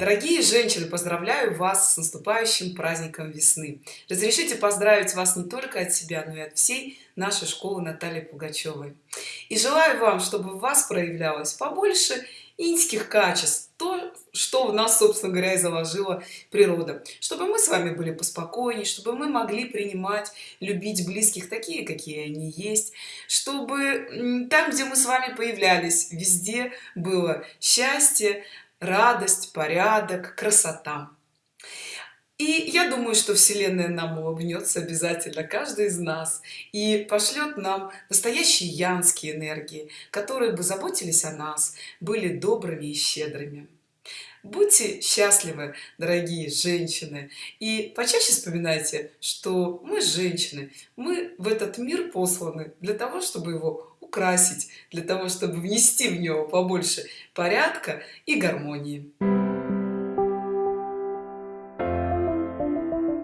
Дорогие женщины, поздравляю вас с наступающим праздником весны. Разрешите поздравить вас не только от себя, но и от всей нашей школы Натальи Пугачевой. И желаю вам, чтобы в вас проявлялось побольше иньских качеств, то, что в нас, собственно говоря, и заложила природа. Чтобы мы с вами были поспокойнее, чтобы мы могли принимать, любить близких такие, какие они есть, чтобы там, где мы с вами появлялись, везде было счастье, радость порядок красота. И я думаю что вселенная нам улыбнется обязательно каждый из нас и пошлет нам настоящие янские энергии которые бы заботились о нас были добрыми и щедрыми. Будьте счастливы дорогие женщины и почаще вспоминайте что мы женщины мы в этот мир посланы для того чтобы его украсить для того чтобы внести в него побольше порядка и гармонии